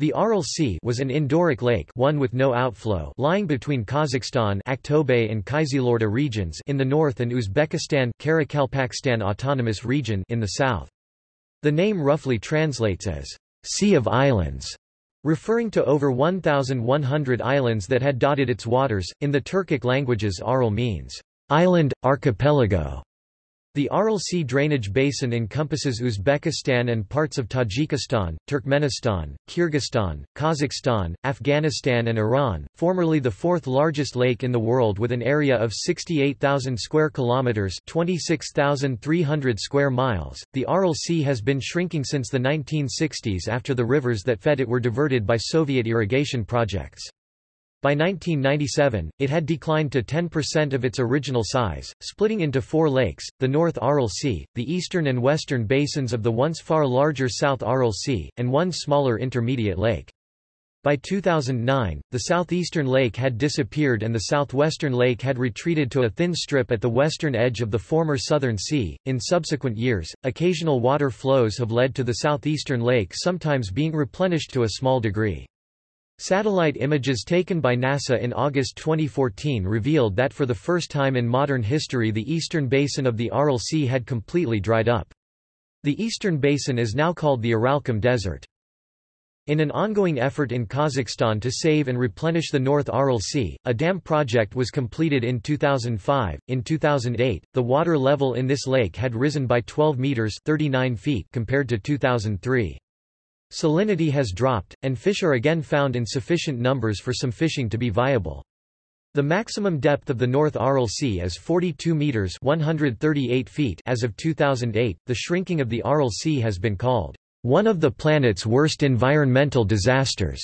The Aral Sea was an endorheic lake one with no outflow lying between Kazakhstan Aktobe and Kyzylorda regions in the north and Uzbekistan Karakalpakstan Autonomous Region in the south. The name roughly translates as Sea of Islands, referring to over 1,100 islands that had dotted its waters. In the Turkic languages Aral means island, archipelago, the Aral Sea drainage basin encompasses Uzbekistan and parts of Tajikistan, Turkmenistan, Kyrgyzstan, Kazakhstan, Afghanistan and Iran, formerly the fourth largest lake in the world with an area of 68,000 square kilometers, 26,300 square miles. The Aral Sea has been shrinking since the 1960s after the rivers that fed it were diverted by Soviet irrigation projects. By 1997, it had declined to 10% of its original size, splitting into four lakes, the North Aral Sea, the eastern and western basins of the once far larger South Aral Sea, and one smaller intermediate lake. By 2009, the southeastern lake had disappeared and the southwestern lake had retreated to a thin strip at the western edge of the former Southern Sea. In subsequent years, occasional water flows have led to the southeastern lake sometimes being replenished to a small degree. Satellite images taken by NASA in August 2014 revealed that for the first time in modern history the eastern basin of the Aral Sea had completely dried up. The eastern basin is now called the Aralkum Desert. In an ongoing effort in Kazakhstan to save and replenish the North Aral Sea, a dam project was completed in 2005. In 2008, the water level in this lake had risen by 12 meters (39 feet) compared to 2003. Salinity has dropped, and fish are again found in sufficient numbers for some fishing to be viable. The maximum depth of the North Aral Sea is 42 meters (138 feet) as of 2008. The shrinking of the Aral Sea has been called one of the planet's worst environmental disasters.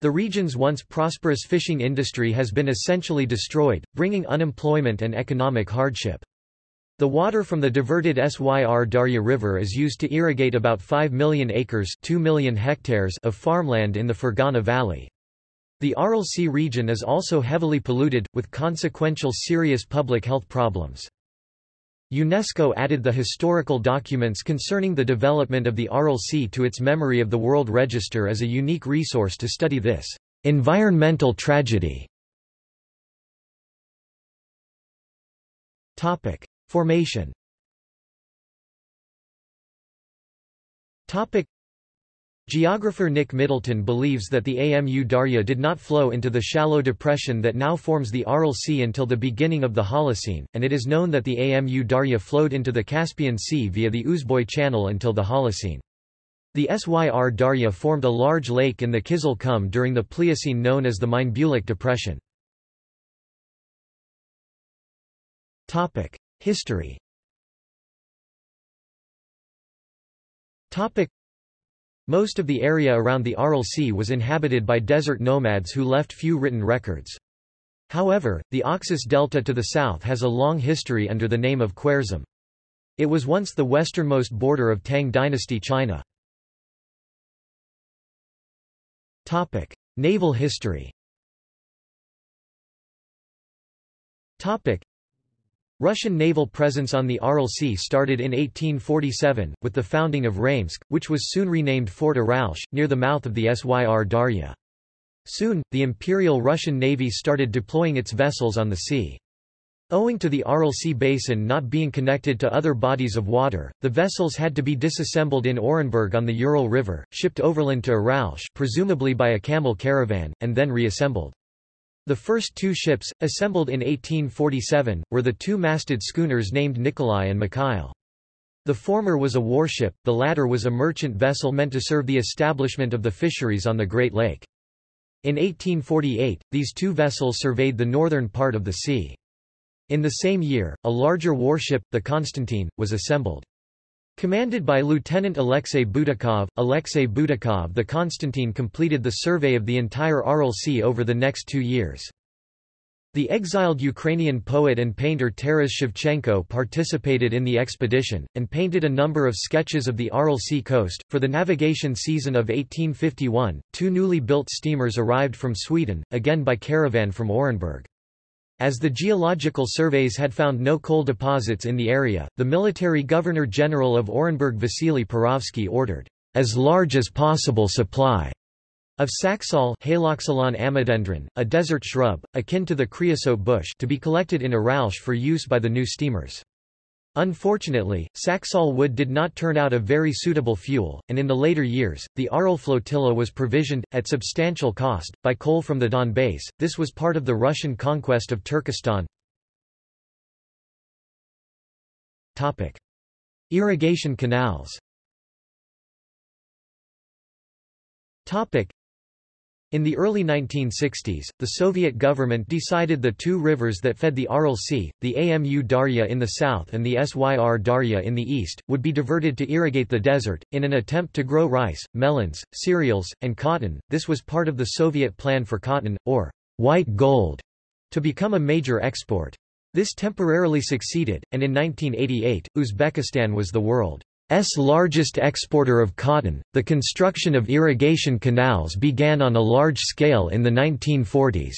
The region's once prosperous fishing industry has been essentially destroyed, bringing unemployment and economic hardship. The water from the diverted Syr Darya River is used to irrigate about 5 million acres 2 million hectares of farmland in the Fergana Valley. The Aral Sea region is also heavily polluted, with consequential serious public health problems. UNESCO added the historical documents concerning the development of the Aral Sea to its Memory of the World Register as a unique resource to study this environmental tragedy. Topic. Formation Topic. Geographer Nick Middleton believes that the Amu Darya did not flow into the shallow depression that now forms the Aral Sea until the beginning of the Holocene, and it is known that the Amu Darya flowed into the Caspian Sea via the Uzboy Channel until the Holocene. The Syr Darya formed a large lake in the Kizil Kum during the Pliocene known as the Mynbulak Depression. Topic. History Most of the area around the Aral Sea was inhabited by desert nomads who left few written records. However, the Oxus Delta to the south has a long history under the name of Khwarezm. It was once the westernmost border of Tang dynasty China. Topic: Naval history. Topic: Russian naval presence on the Aral Sea started in 1847, with the founding of Raimsk, which was soon renamed Fort Aralsk, near the mouth of the Syr Darya. Soon, the Imperial Russian Navy started deploying its vessels on the sea. Owing to the Aral Sea basin not being connected to other bodies of water, the vessels had to be disassembled in Orenburg on the Ural River, shipped overland to Aralsk presumably by a camel caravan, and then reassembled. The first two ships, assembled in 1847, were the two-masted schooners named Nikolai and Mikhail. The former was a warship, the latter was a merchant vessel meant to serve the establishment of the fisheries on the Great Lake. In 1848, these two vessels surveyed the northern part of the sea. In the same year, a larger warship, the Constantine, was assembled. Commanded by Lieutenant Alexei Butakov, Alexei Butakov the Konstantin completed the survey of the entire Aral Sea over the next two years. The exiled Ukrainian poet and painter Taras Shevchenko participated in the expedition, and painted a number of sketches of the Aral Sea coast. For the navigation season of 1851, two newly built steamers arrived from Sweden, again by caravan from Orenburg. As the geological surveys had found no coal deposits in the area, the military governor-general of Orenburg Vasily Perovsky ordered, as large as possible supply, Of saxaul Haloxylon ammodendron, a desert shrub, akin to the creosote bush to be collected in Aralsk for use by the new steamers. Unfortunately, saxaul wood did not turn out a very suitable fuel, and in the later years, the Aral flotilla was provisioned, at substantial cost, by coal from the Donbas. This was part of the Russian conquest of Turkestan. Topic. Irrigation canals Topic. In the early 1960s, the Soviet government decided the two rivers that fed the Aral Sea, the Amu Darya in the south and the Syr Darya in the east, would be diverted to irrigate the desert, in an attempt to grow rice, melons, cereals, and cotton. This was part of the Soviet plan for cotton, or white gold, to become a major export. This temporarily succeeded, and in 1988, Uzbekistan was the world S largest exporter of cotton. The construction of irrigation canals began on a large scale in the 1940s.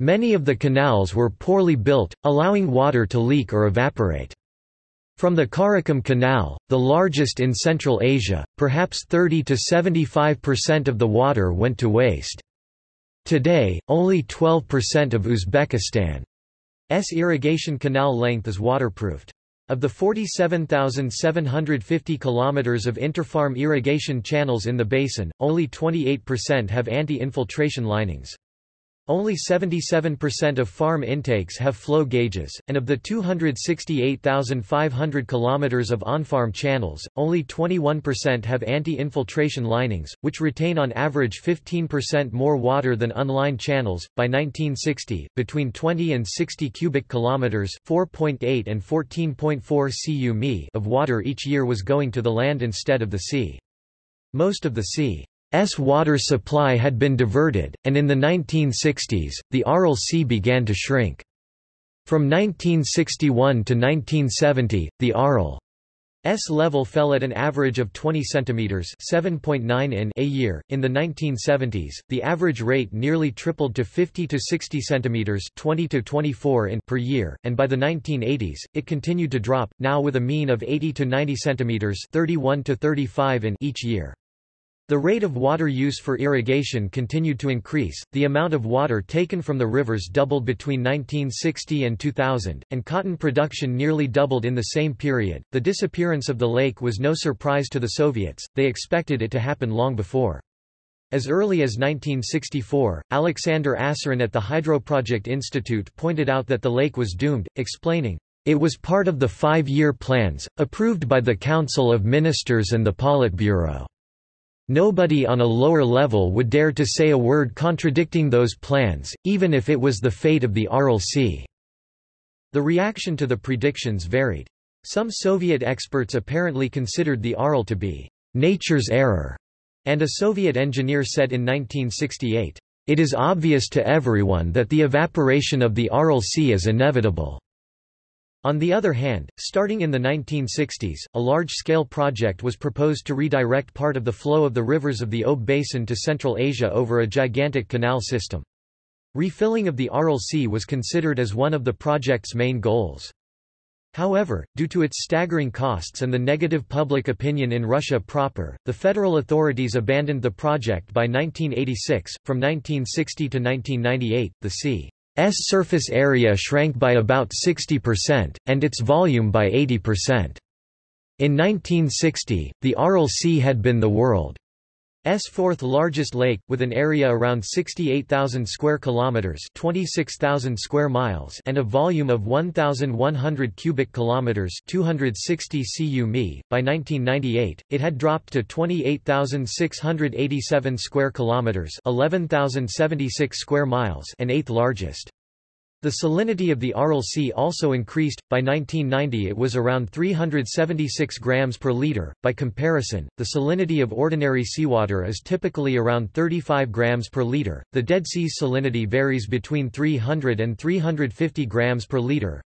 Many of the canals were poorly built, allowing water to leak or evaporate. From the Karakum Canal, the largest in Central Asia, perhaps 30 to 75% of the water went to waste. Today, only 12% of Uzbekistan's irrigation canal length is waterproofed. Of the 47,750 kilometers of interfarm irrigation channels in the basin, only 28% have anti-infiltration linings. Only 77% of farm intakes have flow gauges, and of the 268,500 km of on-farm channels, only 21% have anti-infiltration linings, which retain on average 15% more water than unlined channels. By 1960, between 20 and 60 cubic kilometers (4.8 and 14.4 cu of water each year was going to the land instead of the sea. Most of the sea S water supply had been diverted, and in the 1960s, the Aral Sea began to shrink. From 1961 to 1970, the Aral S level fell at an average of 20 centimeters (7.9 in) a year. In the 1970s, the average rate nearly tripled to 50 to 60 centimeters (20 to 24 in) per year, and by the 1980s, it continued to drop, now with a mean of 80 to 90 centimeters (31 to 35 in) each year. The rate of water use for irrigation continued to increase, the amount of water taken from the rivers doubled between 1960 and 2000, and cotton production nearly doubled in the same period. The disappearance of the lake was no surprise to the Soviets, they expected it to happen long before. As early as 1964, Alexander Asarin at the Hydroproject Institute pointed out that the lake was doomed, explaining, It was part of the five-year plans, approved by the Council of Ministers and the Politburo. Nobody on a lower level would dare to say a word contradicting those plans, even if it was the fate of the Aral Sea. The reaction to the predictions varied. Some Soviet experts apparently considered the Aral to be nature's error, and a Soviet engineer said in 1968, It is obvious to everyone that the evaporation of the Aral Sea is inevitable. On the other hand, starting in the 1960s, a large-scale project was proposed to redirect part of the flow of the rivers of the Ob Basin to Central Asia over a gigantic canal system. Refilling of the Aral Sea was considered as one of the project's main goals. However, due to its staggering costs and the negative public opinion in Russia proper, the federal authorities abandoned the project by 1986. From 1960 to 1998, the sea surface area shrank by about 60%, and its volume by 80%. In 1960, the Aral Sea had been the world S fourth largest lake with an area around 68,000 square kilometers, 26,000 square miles, and a volume of 1,100 cubic kilometers, 260 cu mi. By 1998, it had dropped to 28,687 square kilometers, 11,076 square miles, and eighth largest. The salinity of the Aral Sea also increased. By 1990 it was around 376 grams per liter. By comparison, the salinity of ordinary seawater is typically around 35 grams per liter. The Dead Sea's salinity varies between 300 and 350 grams per liter.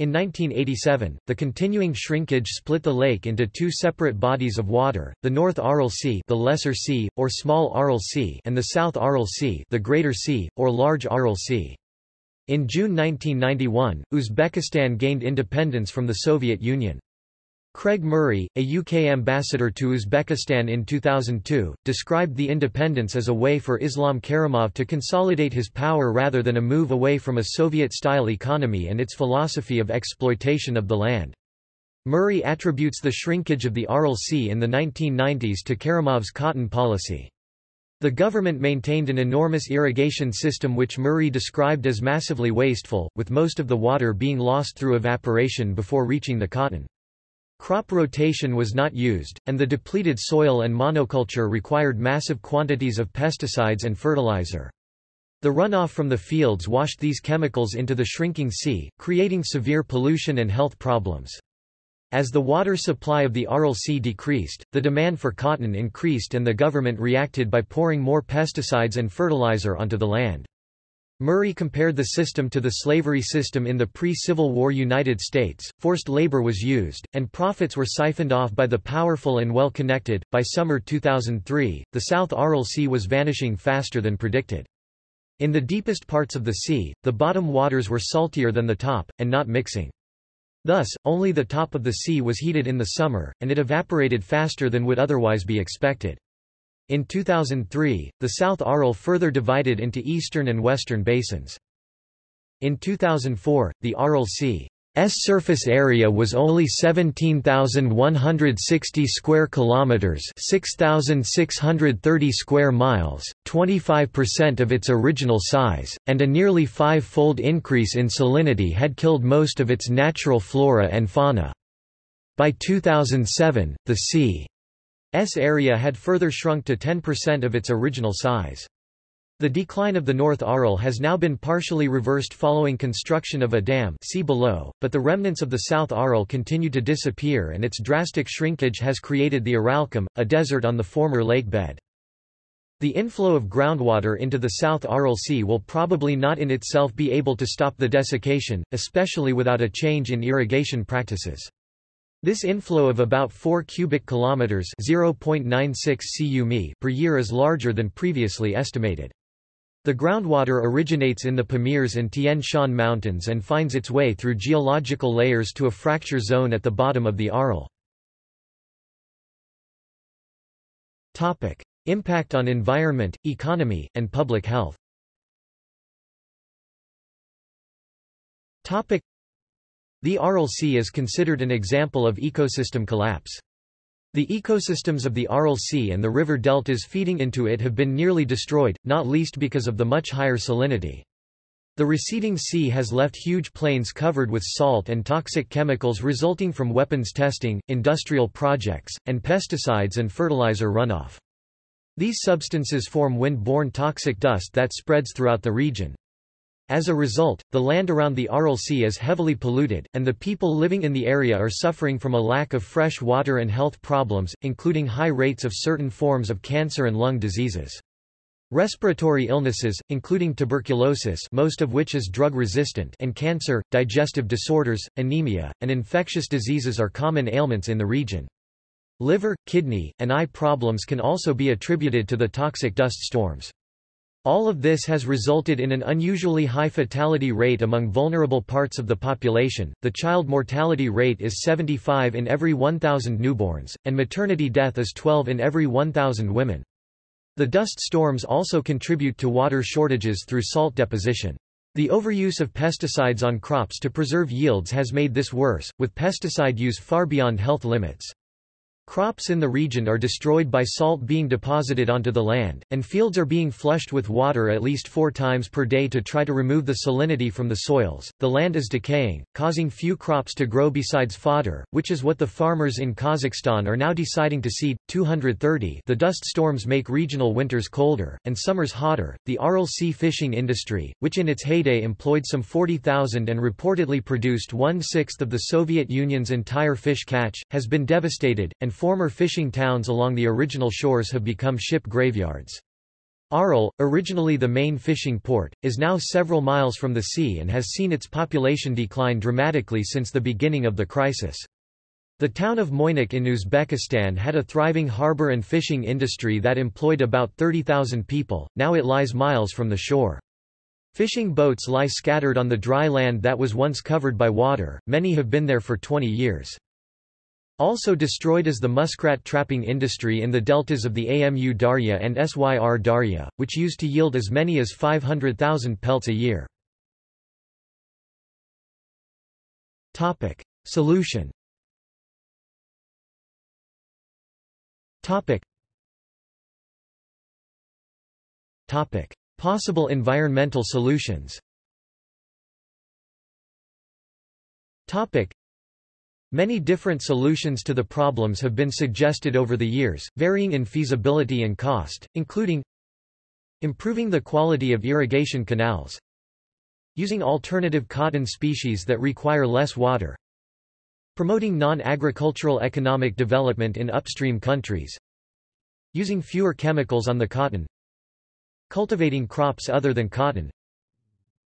In 1987, the continuing shrinkage split the lake into two separate bodies of water, the North Aral Sea, the Lesser Sea or Small Aral Sea, and the South Aral Sea, the Greater Sea or Large Aral Sea. In June 1991, Uzbekistan gained independence from the Soviet Union. Craig Murray, a UK ambassador to Uzbekistan in 2002, described the independence as a way for Islam Karimov to consolidate his power rather than a move away from a Soviet-style economy and its philosophy of exploitation of the land. Murray attributes the shrinkage of the Aral Sea in the 1990s to Karimov's cotton policy. The government maintained an enormous irrigation system which Murray described as massively wasteful, with most of the water being lost through evaporation before reaching the cotton. Crop rotation was not used, and the depleted soil and monoculture required massive quantities of pesticides and fertilizer. The runoff from the fields washed these chemicals into the shrinking sea, creating severe pollution and health problems. As the water supply of the Aral Sea decreased, the demand for cotton increased and the government reacted by pouring more pesticides and fertilizer onto the land. Murray compared the system to the slavery system in the pre-Civil War United States. Forced labor was used, and profits were siphoned off by the powerful and well-connected. By summer 2003, the South Aral Sea was vanishing faster than predicted. In the deepest parts of the sea, the bottom waters were saltier than the top, and not mixing. Thus, only the top of the sea was heated in the summer, and it evaporated faster than would otherwise be expected. In 2003, the South Aral further divided into eastern and western basins. In 2004, the Aral Sea surface area was only 17,160 square kilometers, 6,630 square miles, 25% of its original size, and a nearly five-fold increase in salinity had killed most of its natural flora and fauna. By 2007, the sea S area had further shrunk to 10% of its original size. The decline of the North Aral has now been partially reversed following construction of a dam see below, but the remnants of the South Aral continue to disappear and its drastic shrinkage has created the Aralkum, a desert on the former lake bed. The inflow of groundwater into the South Aral Sea will probably not in itself be able to stop the desiccation, especially without a change in irrigation practices. This inflow of about 4 cubic kilometers (0.96 cu per year is larger than previously estimated. The groundwater originates in the Pamirs and Tian Shan mountains and finds its way through geological layers to a fracture zone at the bottom of the Aral. Topic: Impact on environment, economy, and public health. Topic: the Aral Sea is considered an example of ecosystem collapse. The ecosystems of the Aral Sea and the river deltas feeding into it have been nearly destroyed, not least because of the much higher salinity. The receding sea has left huge plains covered with salt and toxic chemicals resulting from weapons testing, industrial projects, and pesticides and fertilizer runoff. These substances form wind-borne toxic dust that spreads throughout the region. As a result, the land around the Aral Sea is heavily polluted, and the people living in the area are suffering from a lack of fresh water and health problems, including high rates of certain forms of cancer and lung diseases. Respiratory illnesses, including tuberculosis most of which is drug-resistant and cancer, digestive disorders, anemia, and infectious diseases are common ailments in the region. Liver, kidney, and eye problems can also be attributed to the toxic dust storms. All of this has resulted in an unusually high fatality rate among vulnerable parts of the population. The child mortality rate is 75 in every 1,000 newborns, and maternity death is 12 in every 1,000 women. The dust storms also contribute to water shortages through salt deposition. The overuse of pesticides on crops to preserve yields has made this worse, with pesticide use far beyond health limits. Crops in the region are destroyed by salt being deposited onto the land, and fields are being flushed with water at least four times per day to try to remove the salinity from the soils. The land is decaying, causing few crops to grow besides fodder, which is what the farmers in Kazakhstan are now deciding to seed. 230 The dust storms make regional winters colder, and summers hotter. The Aral Sea fishing industry, which in its heyday employed some 40,000 and reportedly produced one-sixth of the Soviet Union's entire fish catch, has been devastated, and former fishing towns along the original shores have become ship graveyards. Aral, originally the main fishing port, is now several miles from the sea and has seen its population decline dramatically since the beginning of the crisis. The town of Moynaq in Uzbekistan had a thriving harbor and fishing industry that employed about 30,000 people, now it lies miles from the shore. Fishing boats lie scattered on the dry land that was once covered by water, many have been there for 20 years. Also destroyed is the muskrat trapping industry in the deltas of the Amu Darya and Syr Darya, which used to yield as many as 500,000 pelts a year. Solution Possible environmental solutions Many different solutions to the problems have been suggested over the years, varying in feasibility and cost, including improving the quality of irrigation canals, using alternative cotton species that require less water, promoting non-agricultural economic development in upstream countries, using fewer chemicals on the cotton, cultivating crops other than cotton,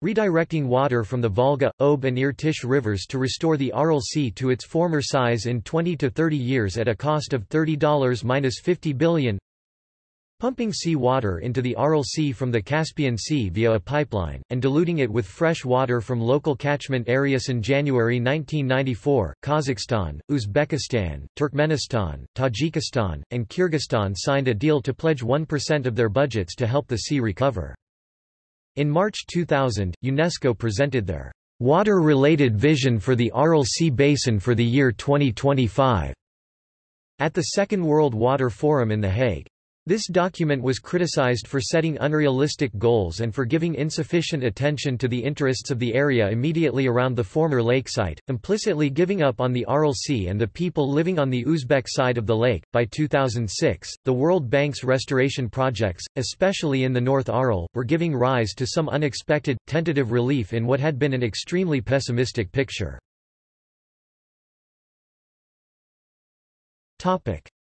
redirecting water from the Volga, Ob and Irtysh rivers to restore the Aral Sea to its former size in 20 to 30 years at a cost of $30-50 billion pumping sea water into the Aral Sea from the Caspian Sea via a pipeline, and diluting it with fresh water from local catchment areas. In January 1994, Kazakhstan, Uzbekistan, Turkmenistan, Tajikistan, and Kyrgyzstan signed a deal to pledge 1% of their budgets to help the sea recover. In March 2000, UNESCO presented their water-related vision for the Aral Sea Basin for the year 2025 at the Second World Water Forum in The Hague. This document was criticized for setting unrealistic goals and for giving insufficient attention to the interests of the area immediately around the former lake site, implicitly giving up on the Aral Sea and the people living on the Uzbek side of the lake. By 2006, the World Bank's restoration projects, especially in the North Aral, were giving rise to some unexpected, tentative relief in what had been an extremely pessimistic picture.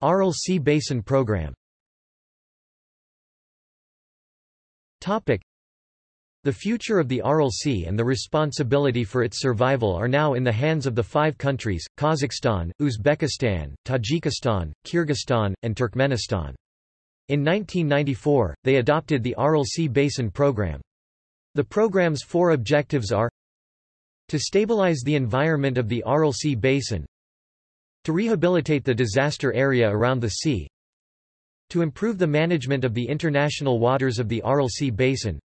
Aral Sea Basin Program The future of the Aral Sea and the responsibility for its survival are now in the hands of the five countries, Kazakhstan, Uzbekistan, Tajikistan, Kyrgyzstan, and Turkmenistan. In 1994, they adopted the Aral Sea Basin Program. The program's four objectives are to stabilize the environment of the Aral Sea Basin, to rehabilitate the disaster area around the sea, to improve the management of the international waters of the Aral Sea Basin,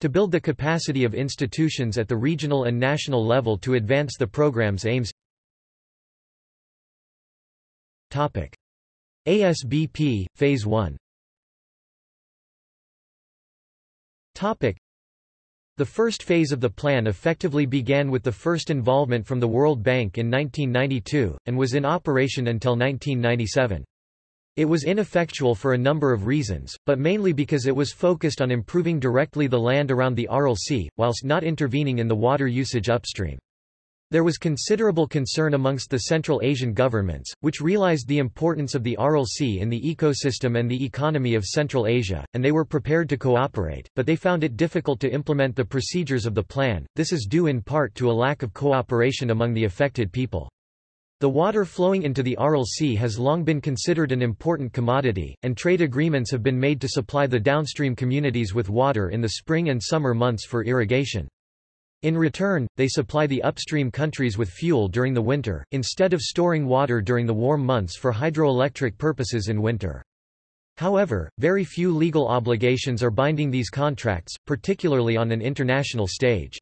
to build the capacity of institutions at the regional and national level to advance the program's aims Topic. ASBP, Phase 1 Topic. The first phase of the plan effectively began with the first involvement from the World Bank in 1992, and was in operation until 1997. It was ineffectual for a number of reasons, but mainly because it was focused on improving directly the land around the Aral Sea, whilst not intervening in the water usage upstream. There was considerable concern amongst the Central Asian governments, which realized the importance of the Aral Sea in the ecosystem and the economy of Central Asia, and they were prepared to cooperate, but they found it difficult to implement the procedures of the plan. This is due in part to a lack of cooperation among the affected people. The water flowing into the Aral Sea has long been considered an important commodity, and trade agreements have been made to supply the downstream communities with water in the spring and summer months for irrigation. In return, they supply the upstream countries with fuel during the winter, instead of storing water during the warm months for hydroelectric purposes in winter. However, very few legal obligations are binding these contracts, particularly on an international stage.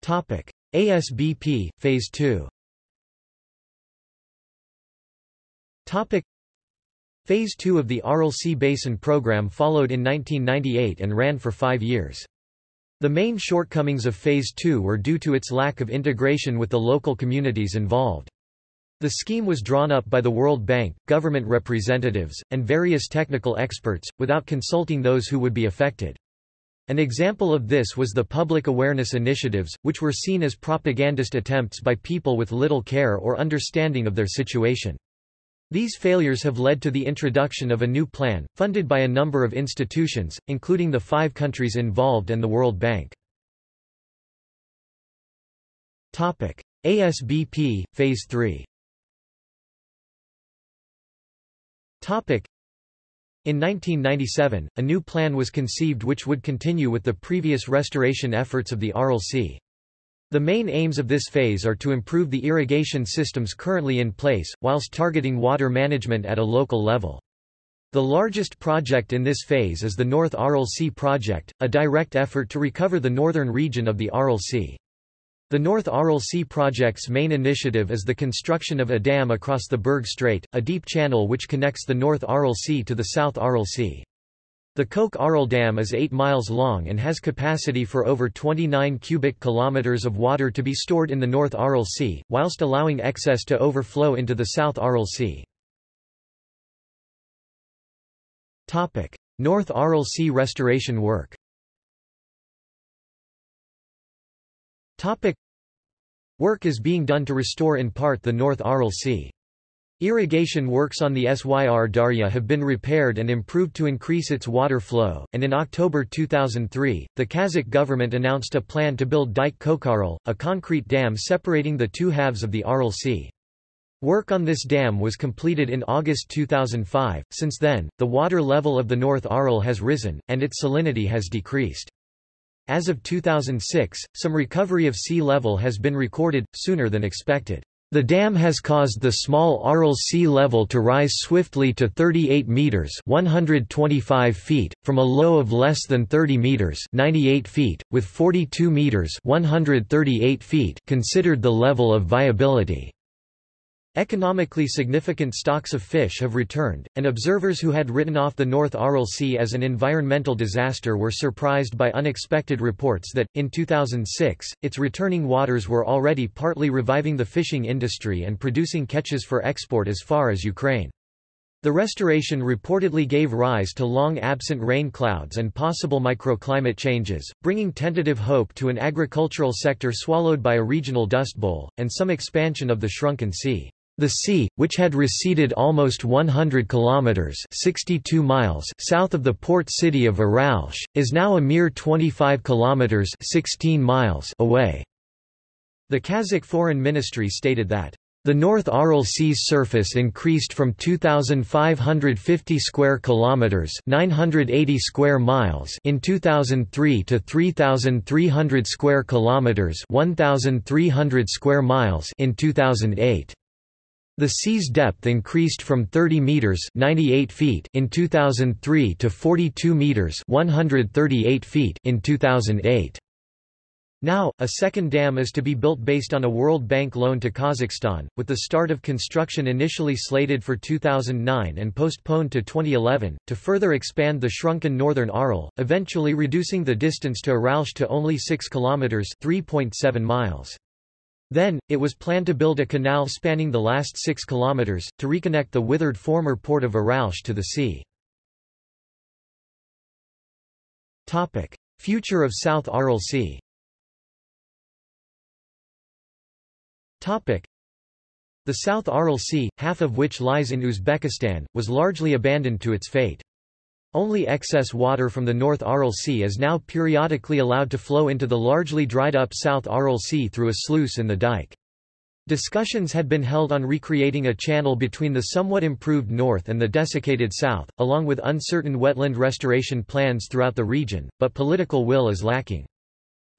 Topic. ASBP, Phase 2 Topic. Phase 2 of the Sea Basin program followed in 1998 and ran for five years. The main shortcomings of Phase 2 were due to its lack of integration with the local communities involved. The scheme was drawn up by the World Bank, government representatives, and various technical experts, without consulting those who would be affected. An example of this was the public awareness initiatives, which were seen as propagandist attempts by people with little care or understanding of their situation. These failures have led to the introduction of a new plan, funded by a number of institutions, including the five countries involved and the World Bank. Topic. ASBP, Phase 3 in 1997, a new plan was conceived which would continue with the previous restoration efforts of the Aral Sea. The main aims of this phase are to improve the irrigation systems currently in place, whilst targeting water management at a local level. The largest project in this phase is the North Aral Sea Project, a direct effort to recover the northern region of the Aral Sea. The North Aral Sea Project's main initiative is the construction of a dam across the Berg Strait, a deep channel which connects the North Aral Sea to the South Aral Sea. The Kokaral Dam is 8 miles long and has capacity for over 29 cubic kilometers of water to be stored in the North Aral Sea, whilst allowing excess to overflow into the South Aral Sea. North Aral Sea restoration work Topic. Work is being done to restore in part the North Aral Sea. Irrigation works on the Syr Darya have been repaired and improved to increase its water flow, and in October 2003, the Kazakh government announced a plan to build Dike Kokaral, a concrete dam separating the two halves of the Aral Sea. Work on this dam was completed in August 2005. Since then, the water level of the North Aral has risen, and its salinity has decreased. As of 2006, some recovery of sea level has been recorded, sooner than expected. The dam has caused the small Aral sea level to rise swiftly to 38 meters (125 feet) from a low of less than 30 meters (98 feet), with 42 meters (138 feet) considered the level of viability. Economically significant stocks of fish have returned, and observers who had written off the North Aral Sea as an environmental disaster were surprised by unexpected reports that, in 2006, its returning waters were already partly reviving the fishing industry and producing catches for export as far as Ukraine. The restoration reportedly gave rise to long-absent rain clouds and possible microclimate changes, bringing tentative hope to an agricultural sector swallowed by a regional dust bowl, and some expansion of the shrunken sea. The sea, which had receded almost 100 kilometers (62 miles) south of the port city of Aralsk, is now a mere 25 kilometers (16 miles) away. The Kazakh Foreign Ministry stated that the North Aral Sea's surface increased from 2550 square kilometers, 980 square miles in 2003 to 3300 square kilometers, 1300 square miles in 2008. The sea's depth increased from 30 meters (98 feet) in 2003 to 42 meters (138 feet) in 2008. Now, a second dam is to be built based on a World Bank loan to Kazakhstan, with the start of construction initially slated for 2009 and postponed to 2011, to further expand the shrunken northern Aral, eventually reducing the distance to Aralsk to only 6 kilometers (3.7 miles). Then, it was planned to build a canal spanning the last 6 kilometers, to reconnect the withered former port of Aralsk to the sea. Topic. Future of South Aral Sea Topic. The South Aral Sea, half of which lies in Uzbekistan, was largely abandoned to its fate. Only excess water from the North Aral Sea is now periodically allowed to flow into the largely dried-up South Aral Sea through a sluice in the dike. Discussions had been held on recreating a channel between the somewhat improved north and the desiccated south, along with uncertain wetland restoration plans throughout the region, but political will is lacking.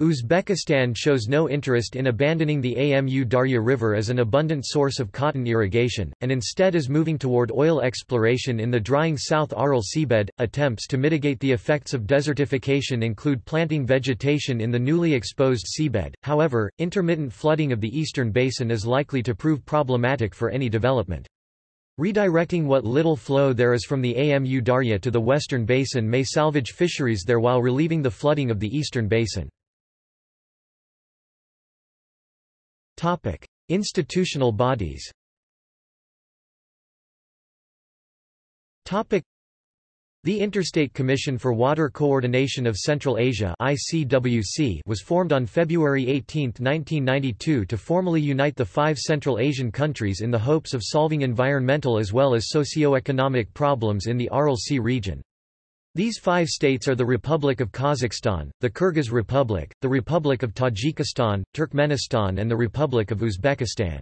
Uzbekistan shows no interest in abandoning the Amu Darya River as an abundant source of cotton irrigation, and instead is moving toward oil exploration in the drying South Aral seabed. Attempts to mitigate the effects of desertification include planting vegetation in the newly exposed seabed, however, intermittent flooding of the eastern basin is likely to prove problematic for any development. Redirecting what little flow there is from the Amu Darya to the western basin may salvage fisheries there while relieving the flooding of the eastern basin. Topic: Institutional bodies. Topic: The Interstate Commission for Water Coordination of Central Asia (ICWC) was formed on February 18, 1992 to formally unite the five Central Asian countries in the hopes of solving environmental as well as socio-economic problems in the Aral Sea region. These five states are the Republic of Kazakhstan, the Kyrgyz Republic, the Republic of Tajikistan, Turkmenistan and the Republic of Uzbekistan.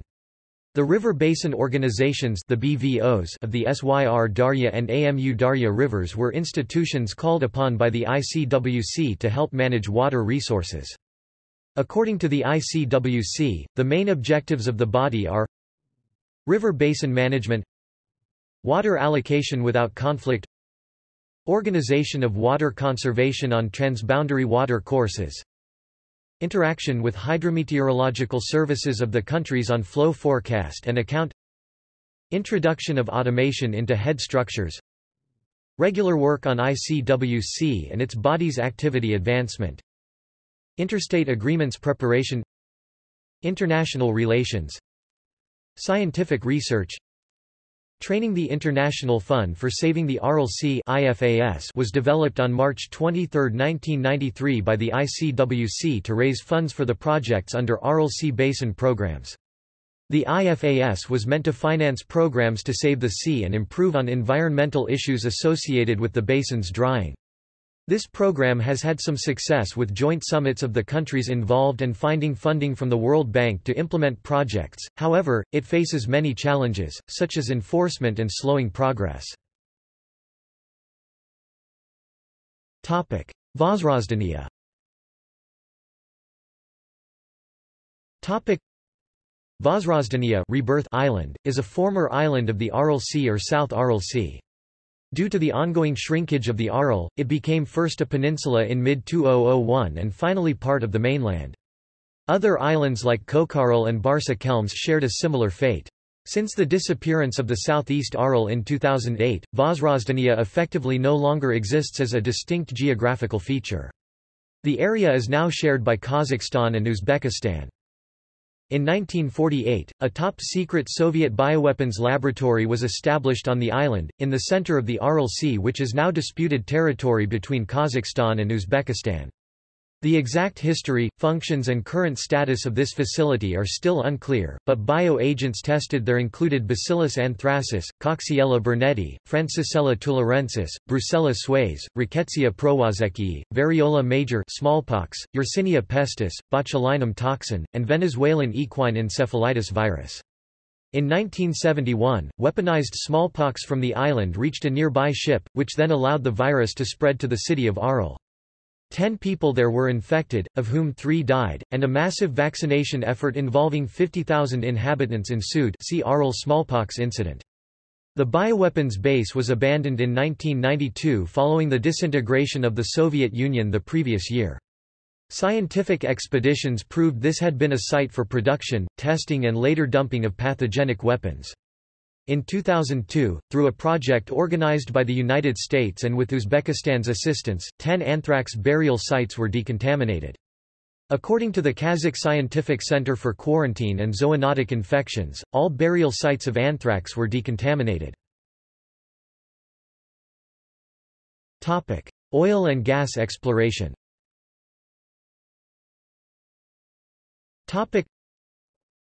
The river basin organizations the BVOs of the Syr Darya and Amu Darya rivers were institutions called upon by the ICWC to help manage water resources. According to the ICWC, the main objectives of the body are River basin management Water allocation without conflict Organization of water conservation on transboundary water courses. Interaction with hydrometeorological services of the countries on flow forecast and account. Introduction of automation into head structures. Regular work on ICWC and its body's activity advancement. Interstate agreements preparation. International relations. Scientific research Training the International Fund for Saving the Aral Sea was developed on March 23, 1993 by the ICWC to raise funds for the projects under Aral Sea Basin programs. The IFAS was meant to finance programs to save the sea and improve on environmental issues associated with the basin's drying. This program has had some success with joint summits of the countries involved and finding funding from the World Bank to implement projects, however, it faces many challenges, such as enforcement and slowing progress. Vozrozdeniya Vozrozdeniya Rebirth Island, is a former island of the Aral Sea or South Aral Sea. Due to the ongoing shrinkage of the Aral, it became first a peninsula in mid-2001 and finally part of the mainland. Other islands like Khokharaul and Barsa Kelmes shared a similar fate. Since the disappearance of the southeast Aral in 2008, Vozrozdeniya effectively no longer exists as a distinct geographical feature. The area is now shared by Kazakhstan and Uzbekistan. In 1948, a top-secret Soviet bioweapons laboratory was established on the island, in the center of the Aral Sea which is now disputed territory between Kazakhstan and Uzbekistan. The exact history, functions and current status of this facility are still unclear, but bio-agents tested there included Bacillus anthracis, Coxiella burnetii, Francisella tularensis, Brucella suis, Rickettsia prowazekii, Variola major smallpox, Yersinia pestis, botulinum toxin, and Venezuelan equine encephalitis virus. In 1971, weaponized smallpox from the island reached a nearby ship, which then allowed the virus to spread to the city of Aral. Ten people there were infected, of whom three died, and a massive vaccination effort involving 50,000 inhabitants ensued see Aral smallpox incident. The bioweapons base was abandoned in 1992 following the disintegration of the Soviet Union the previous year. Scientific expeditions proved this had been a site for production, testing and later dumping of pathogenic weapons. In 2002, through a project organized by the United States and with Uzbekistan's assistance, 10 anthrax burial sites were decontaminated. According to the Kazakh Scientific Center for Quarantine and Zoonotic Infections, all burial sites of anthrax were decontaminated. Topic: Oil and gas exploration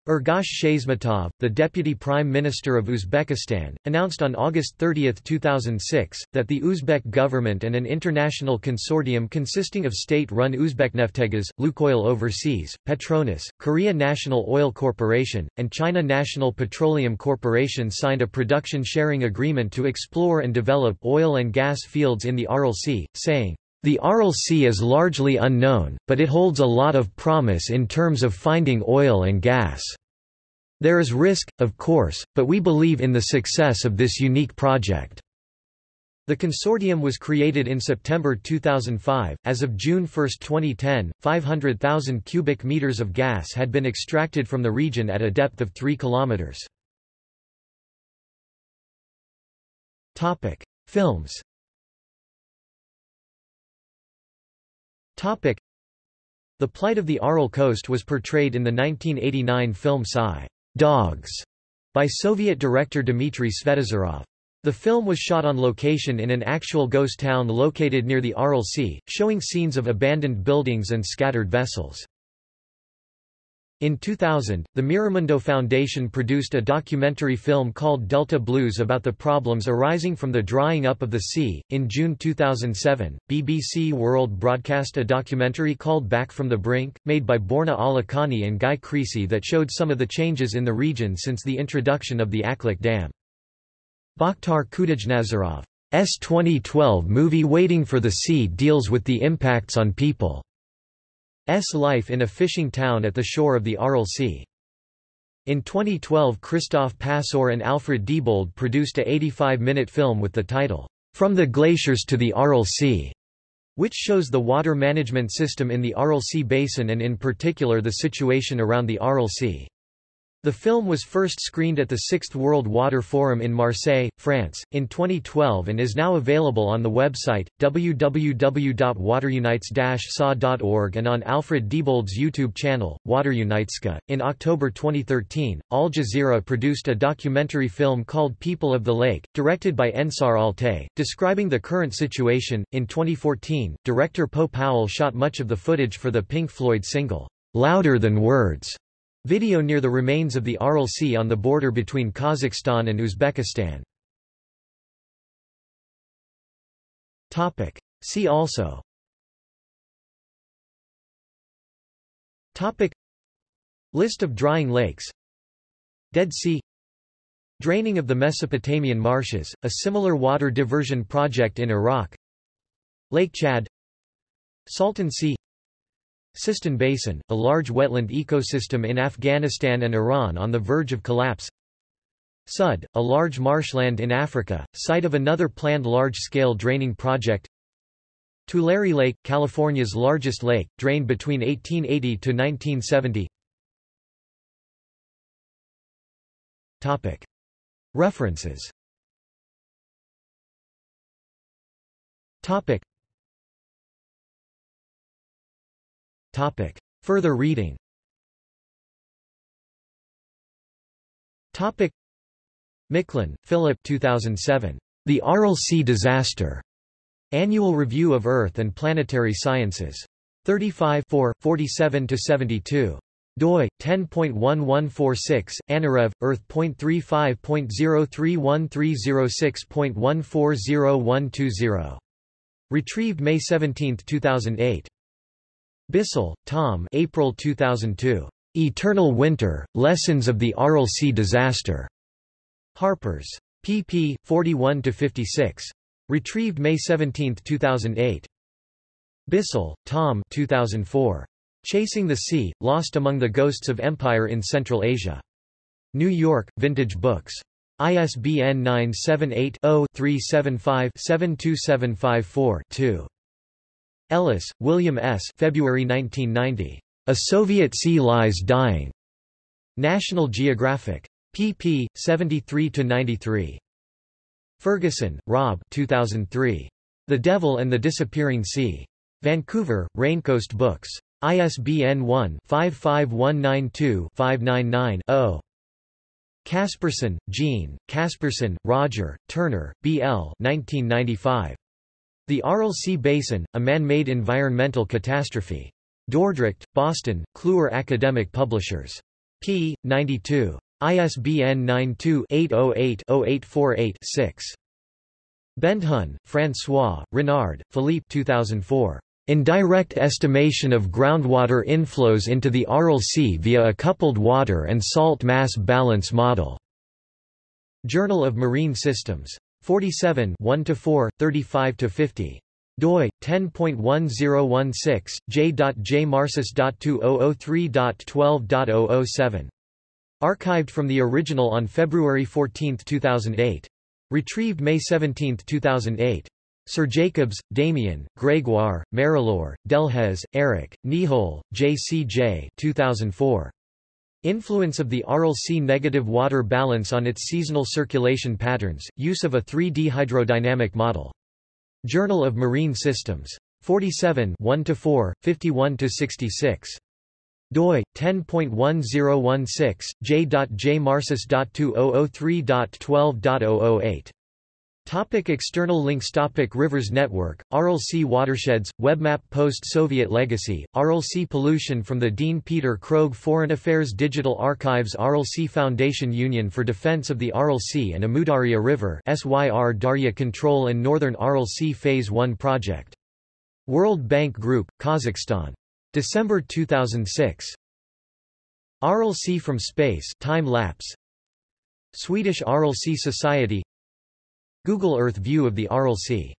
Ergash Shaismatov, the Deputy Prime Minister of Uzbekistan, announced on August 30, 2006, that the Uzbek government and an international consortium consisting of state-run Uzbekneftegas, Lukoil Overseas, Petronas, Korea National Oil Corporation, and China National Petroleum Corporation signed a production sharing agreement to explore and develop oil and gas fields in the Aral Sea, saying, the Aral Sea is largely unknown, but it holds a lot of promise in terms of finding oil and gas. There is risk, of course, but we believe in the success of this unique project. The consortium was created in September 2005. As of June 1, 2010, 500,000 cubic meters of gas had been extracted from the region at a depth of 3 kilometers. Topic: Films. Topic. The plight of the Aral coast was portrayed in the 1989 film Psy Dogs by Soviet director Dmitry Svetozarov. The film was shot on location in an actual ghost town located near the Aral Sea, showing scenes of abandoned buildings and scattered vessels. In 2000, the Miramundo Foundation produced a documentary film called Delta Blues about the problems arising from the drying up of the sea. In June 2007, BBC World broadcast a documentary called Back from the Brink, made by Borna Alakani and Guy Creasy that showed some of the changes in the region since the introduction of the Aklik Dam. Bakhtyar Khudojnazarov's 2012 movie Waiting for the Sea deals with the impacts on people. Life in a fishing town at the shore of the Aral Sea. In 2012 Christoph Passor and Alfred Diebold produced a 85-minute film with the title, From the Glaciers to the Aral Sea, which shows the water management system in the Aral Sea Basin and in particular the situation around the Aral Sea. The film was first screened at the Sixth World Water Forum in Marseille, France, in 2012 and is now available on the website, www.waterunites-sa.org and on Alfred Diebold's YouTube channel, Water Uniteska. In October 2013, Al Jazeera produced a documentary film called People of the Lake, directed by Ensar Altay, describing the current situation. In 2014, director Poe Powell shot much of the footage for the Pink Floyd single, Louder Than Words Video near the remains of the Aral Sea on the border between Kazakhstan and Uzbekistan. Topic. See also Topic. List of drying lakes Dead Sea Draining of the Mesopotamian marshes, a similar water diversion project in Iraq Lake Chad Salton Sea Sistan Basin, a large wetland ecosystem in Afghanistan and Iran on the verge of collapse Sud, a large marshland in Africa, site of another planned large-scale draining project Tulare Lake, California's largest lake, drained between 1880 to 1970 Topic. References Topic. Topic. Further reading Topic. Micklin, Philip 2007. The Aral Sea Disaster. Annual Review of Earth and Planetary Sciences. 35 47-72 doi 10.1146 anarev earth.354031306.140120 retrieved may 17 2008 Bissell, Tom April 2002. Eternal Winter, Lessons of the Aral Sea Disaster. Harper's. pp. 41-56. Retrieved May 17, 2008. Bissell, Tom 2004. Chasing the Sea, Lost Among the Ghosts of Empire in Central Asia. New York, Vintage Books. ISBN 978 Ellis, William S. February 1990. A Soviet Sea Lies Dying. National Geographic. pp. 73-93. Ferguson, Rob 2003. The Devil and the Disappearing Sea. Vancouver, Raincoast Books. ISBN 1-55192-599-0. Kasperson, Jean, Kasperson, Roger, Turner, B. L. 1995. The Aral Sea Basin, a man-made environmental catastrophe. Dordrecht, Boston, Kluwer Academic Publishers. p. 92. ISBN 92-808-0848-6. Benduhn, François, Renard, Philippe 2004. Indirect estimation of groundwater inflows into the Aral Sea via a coupled water and salt mass balance model. Journal of Marine Systems. 47 1-4, 35 to 50 doi 10.1016 j.jmarsys.2003.12.007 archived from the original on February 14, 2008 retrieved May 17, 2008 Sirjacobs, Damien, Gregoire, Marilaure, Delhez, Eric, Nihoul, J.C.J. 2004. Influence of the Aral Sea negative water balance on its seasonal circulation patterns, use of a 3D hydrodynamic model. Journal of Marine Systems. 47 1-4, 51-66 doi 10.1016 j.jmarsys.2003.12.008 Topic external links Topic Rivers Network, Sea Watersheds, Webmap Post-Soviet Legacy, Sea Pollution from the Dean Peter Krogh Foreign Affairs Digital Archives Sea Foundation Union for Defense of the Sea and Amudarya River SYR Darya Control and Northern Sea Phase 1 Project. World Bank Group, Kazakhstan. December 2006. Aral Sea from Space time lapse. Swedish Sea Society Google Earth view of the Aral Sea